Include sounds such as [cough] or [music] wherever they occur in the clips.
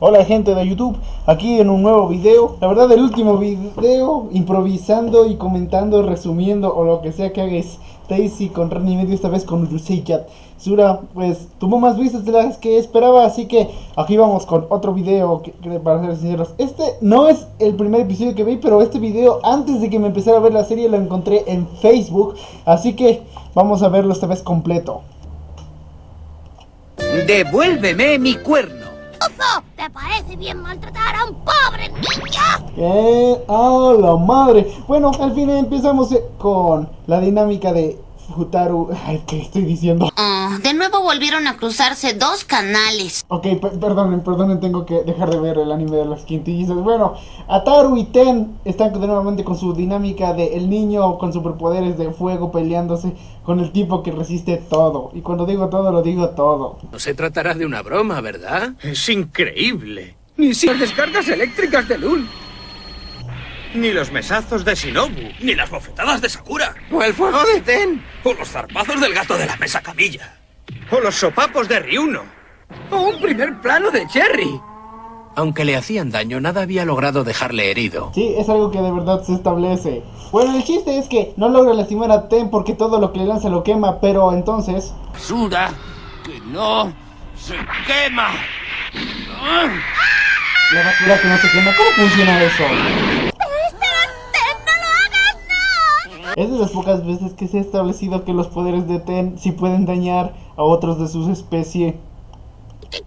Hola gente de YouTube, aquí en un nuevo video. La verdad el último video improvisando y comentando, resumiendo o lo que sea que haga Stacy con Randy Medio, esta vez con Urusei Cat. Sura pues tuvo más vistas de las que esperaba, así que aquí vamos con otro video que, para ser sinceros. Este no es el primer episodio que vi, pero este video antes de que me empezara a ver la serie lo encontré en Facebook, así que vamos a verlo esta vez completo. Devuélveme mi cuerno. ¿Te parece bien maltratar a un pobre niño? ¿Qué? ¡Ah, la madre! Bueno, al fin empezamos eh, con la dinámica de Futaru... Ay, ¿qué estoy diciendo? Ah, de nuevo volvieron a cruzarse dos canales. Ok, perdonen, perdonen, tengo que dejar de ver el anime de las quintillizas. Bueno, Ataru y Ten están nuevamente con su dinámica de el niño con superpoderes de fuego peleándose con el tipo que resiste todo. Y cuando digo todo, lo digo todo. No se tratará de una broma, ¿verdad? Es increíble. Ni si las descargas eléctricas de Lun. Ni los mesazos de Shinobu. Ni las bofetadas de Sakura. O el fuego de Ten. O los zarpazos del gato de la mesa camilla. O los sopapos de Ryuno. O un primer plano de Cherry. Aunque le hacían daño, nada había logrado dejarle herido. Sí, es algo que de verdad se establece. Bueno, el chiste es que no logra lastimar a Ten porque todo lo que le lanza lo quema, pero entonces... ¡Basura! ¡Que no se quema! La basura que no se quema, ¿cómo funciona eso? Es de las pocas veces que se ha establecido que los poderes de Ten sí pueden dañar a otros de su especie. ¿Qué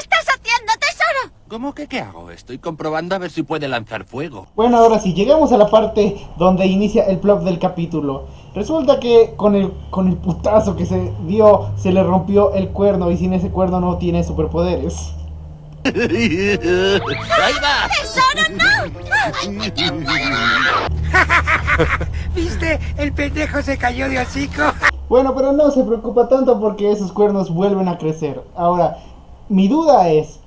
estás haciendo, tesoro? ¿Cómo que qué hago? Estoy comprobando a ver si puede lanzar fuego. Bueno, ahora sí, llegamos a la parte donde inicia el plot del capítulo. Resulta que con el, con el putazo que se dio, se le rompió el cuerno y sin ese cuerno no tiene superpoderes. ¡Ahí va! ¡Tesoro, no! ¿Viste? El pendejo se cayó de hocico. Bueno, pero no se preocupa tanto porque esos cuernos vuelven a crecer. Ahora, mi duda es,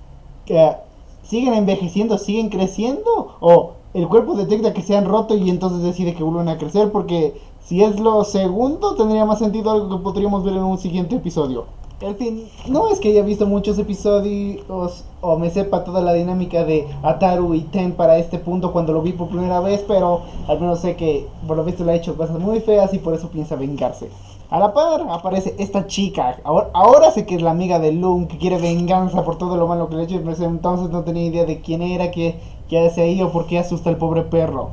que ¿siguen envejeciendo, siguen creciendo? ¿O el cuerpo detecta que se han roto y entonces decide que vuelven a crecer? Porque si es lo segundo, tendría más sentido algo que podríamos ver en un siguiente episodio. En fin, no es que haya visto muchos episodios o me sepa toda la dinámica de Ataru y Ten para este punto cuando lo vi por primera vez, pero al menos sé que por lo visto le ha hecho cosas muy feas y por eso piensa vengarse. A la par aparece esta chica, ahora, sé que es la amiga de Loom, que quiere venganza por todo lo malo que le ha hecho, pero entonces no tenía idea de quién era, qué, qué hace ahí o por qué asusta al pobre perro.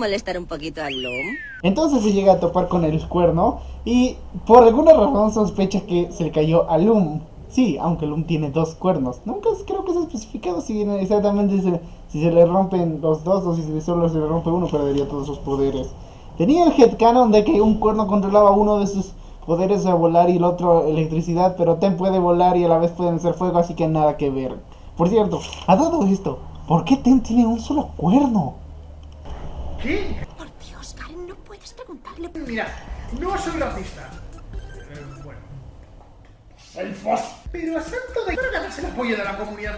Molestar un poquito al Loom? Entonces se llega a topar con el cuerno y por alguna razón sospecha que se le cayó a Loom. Sí, aunque Loom tiene dos cuernos. Nunca creo que se especificado si exactamente se, si se le rompen los dos o si solo se le rompe uno, perdería todos sus poderes. Tenía el headcanon de que un cuerno controlaba uno de sus poderes a volar y el otro electricidad, pero Ten puede volar y a la vez pueden hacer fuego, así que nada que ver. Por cierto, a todo esto, ¿por qué Ten tiene un solo cuerno? ¿Qué? Por Dios, Karen, no puedes preguntarle. Mira, no soy racista. Eh, bueno. El fos. Pero a santo de... Para ganarse el apoyo de la comunidad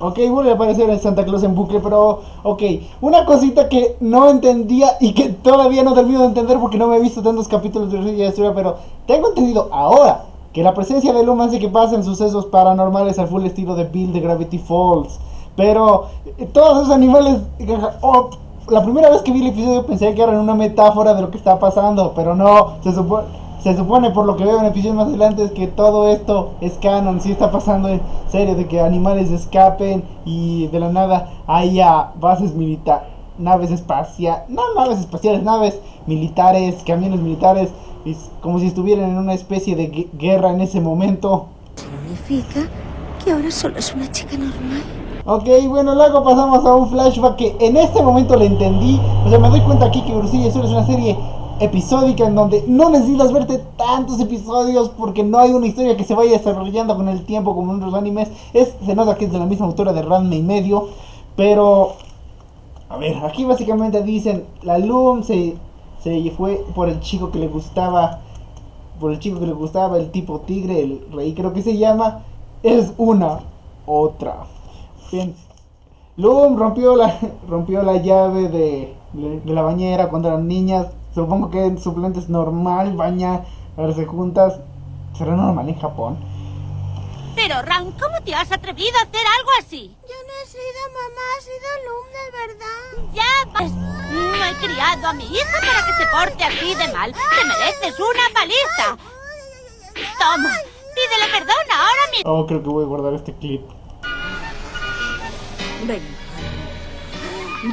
Ok, vuelve a aparecer el Santa Claus en bucle, pero... Ok, una cosita que no entendía y que todavía no termino de entender porque no me he visto tantos capítulos de la historia, pero tengo entendido ahora que la presencia de Luma hace que pasen sucesos paranormales al full estilo de Bill de Gravity Falls. Pero eh, todos esos animales... oh, la primera vez que vi el episodio pensé que eran una metáfora de lo que está pasando, pero no, se supone, se supone por lo que veo en episodios más adelante es que todo esto es canon, sí está pasando en serio, de que animales escapen y de la nada haya bases militares, naves espaciales, no naves espaciales, naves militares, camiones militares, es como si estuvieran en una especie de gue- guerra en ese momento. ¿Significa que ahora solo es una chica normal? Ok, bueno, luego pasamos a un flashback que en este momento le entendí. O sea, me doy cuenta aquí que Urusilla Azul es una serie episódica en donde no necesitas verte tantos episodios porque no hay una historia que se vaya desarrollando con el tiempo como en otros animes. Es, se nota que es de la misma autora de Ranma y medio, pero... A ver, aquí básicamente dicen, la Loom se, se fue por el chico que le gustaba, por el chico que le gustaba, el tipo tigre, el rey creo que se llama, es una otra. Bien. Loom rompió la, [laughs] rompió la llave de, de, de la bañera cuando eran niñas. Supongo que en suplente es normal baña, verse juntas. ¿Será normal en Japón? Pero, Ram, ¿cómo te has atrevido a hacer algo así? Yo no he sido mamá, ha sido Lum de verdad. Ya, pues, no he criado a mi hija para que se porte así de mal. Te mereces una paliza. Toma, pídele perdón ahora mismo. Oh, creo que voy a guardar este clip.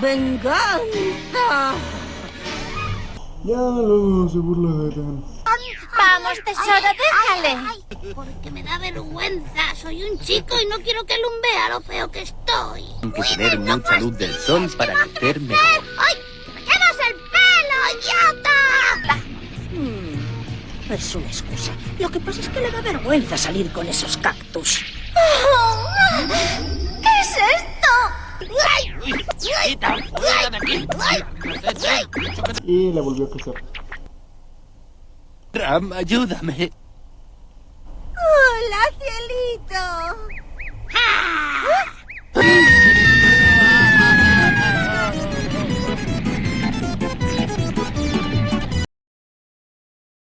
¡Venganza! Ya luego se burla de. Vamos, tesoro, déjale. Porque me da vergüenza. Soy un chico y no quiero que Lum vea lo feo que estoy. Hay que tener mucha luz del sol para crecer mejor. ¡Ay! ¡Que me quemas el pelo, idiota! Es una excusa. Lo que pasa es que le da vergüenza salir con esos cactus. ¿Qué es esto? ¡Quita! ¡Fuera de aquí! Y le volvió a crecer. Ram, ayúdame.